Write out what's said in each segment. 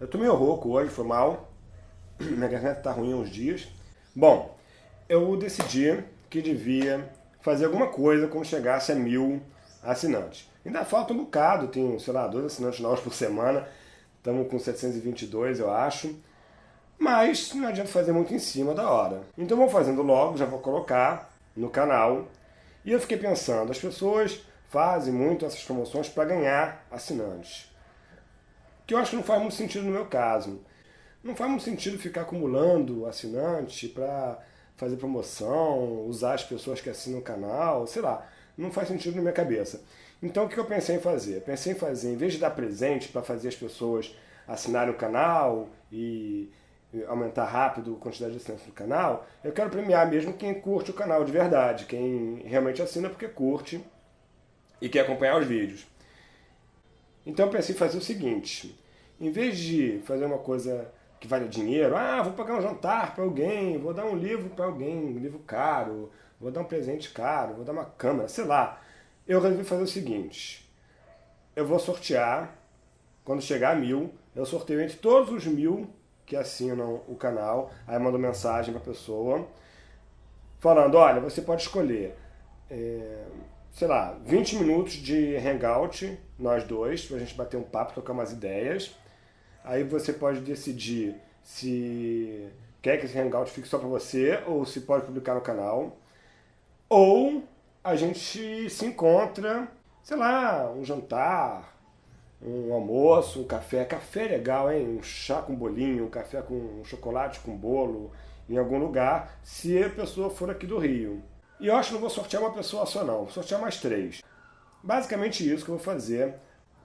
Eu tô meio rouco hoje, foi mal. Minha garganta tá ruim há uns dias. Bom, eu decidi que devia fazer alguma coisa quando chegasse a mil assinantes. Ainda falta um bocado, tem, sei lá, dois assinantes novos por semana. Estamos com 722, eu acho. Mas não adianta fazer muito em cima da hora. Então vou fazendo logo, já vou colocar no canal. E eu fiquei pensando, as pessoas fazem muito essas promoções para ganhar assinantes que eu acho que não faz muito sentido no meu caso. Não faz muito sentido ficar acumulando assinante para fazer promoção, usar as pessoas que assinam o canal, sei lá, não faz sentido na minha cabeça. Então o que eu pensei em fazer? Pensei em fazer, em vez de dar presente para fazer as pessoas assinarem o canal e aumentar rápido a quantidade de assinantes do canal, eu quero premiar mesmo quem curte o canal de verdade, quem realmente assina porque curte e quer acompanhar os vídeos. Então eu pensei em fazer o seguinte, em vez de fazer uma coisa que vale dinheiro, ah, vou pagar um jantar para alguém, vou dar um livro para alguém, um livro caro, vou dar um presente caro, vou dar uma câmera, sei lá. Eu resolvi fazer o seguinte, eu vou sortear, quando chegar a mil, eu sorteio entre todos os mil que assinam o canal, aí mando mensagem para a pessoa, falando, olha, você pode escolher, é, sei lá, 20 minutos de hangout, nós dois, para a gente bater um papo, trocar umas ideias, Aí você pode decidir se quer que esse Hangout fique só para você ou se pode publicar no canal. Ou a gente se encontra, sei lá, um jantar, um almoço, um café. Café é legal, hein? Um chá com bolinho, um café com um chocolate com bolo em algum lugar, se a pessoa for aqui do Rio. E eu acho que não vou sortear uma pessoa só não, vou sortear mais três. Basicamente isso que eu vou fazer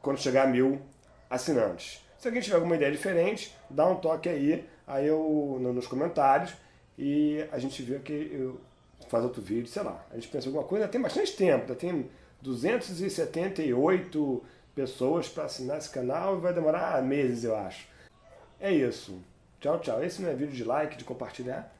quando chegar a mil assinantes. Se alguém tiver alguma ideia diferente, dá um toque aí, aí eu nos comentários e a gente vê que eu faz outro vídeo, sei lá. A gente pensa alguma coisa, tem bastante tempo, tem 278 pessoas para assinar esse canal e vai demorar meses, eu acho. É isso. Tchau, tchau. Esse não é vídeo de like, de compartilhar.